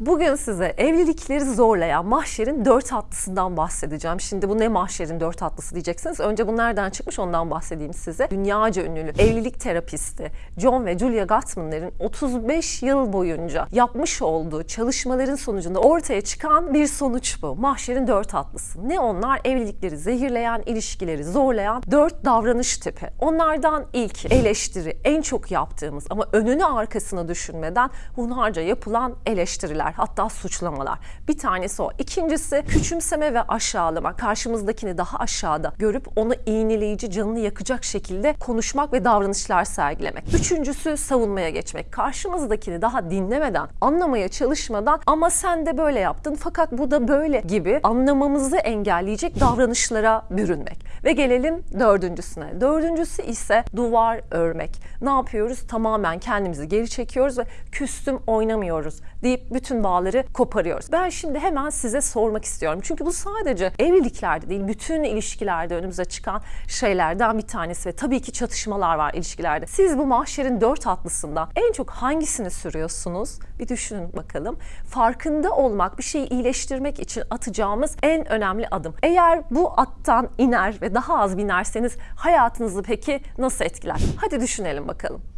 Bugün size evlilikleri zorlayan mahşerin dört hatlısından bahsedeceğim. Şimdi bu ne mahşerin dört hatlısı diyeceksiniz. Önce bu nereden çıkmış ondan bahsedeyim size. Dünyaca ünlü evlilik terapisti John ve Julia Gottman'ların 35 yıl boyunca yapmış olduğu çalışmaların sonucunda ortaya çıkan bir sonuç bu. Mahşerin dört hatlısı. Ne onlar? Evlilikleri zehirleyen, ilişkileri zorlayan dört davranış tipi. Onlardan ilki eleştiri. En çok yaptığımız ama önünü arkasını düşünmeden hunharca yapılan eleştiriler hatta suçlamalar. Bir tanesi o. İkincisi küçümseme ve aşağılama. Karşımızdakini daha aşağıda görüp onu iğneleyici, canını yakacak şekilde konuşmak ve davranışlar sergilemek. Üçüncüsü savunmaya geçmek. Karşımızdakini daha dinlemeden, anlamaya çalışmadan ama sen de böyle yaptın fakat bu da böyle gibi anlamamızı engelleyecek davranışlara bürünmek. Ve gelelim dördüncüsüne. Dördüncüsü ise duvar örmek. Ne yapıyoruz? Tamamen kendimizi geri çekiyoruz ve küstüm oynamıyoruz deyip bütün bağları koparıyoruz. Ben şimdi hemen size sormak istiyorum. Çünkü bu sadece evliliklerde değil, bütün ilişkilerde önümüze çıkan şeylerden bir tanesi ve tabii ki çatışmalar var ilişkilerde. Siz bu mahşerin dört hatlısından en çok hangisini sürüyorsunuz? Bir düşünün bakalım. Farkında olmak, bir şeyi iyileştirmek için atacağımız en önemli adım. Eğer bu attan iner ve daha az binerseniz hayatınızı peki nasıl etkiler? Hadi düşünelim bakalım.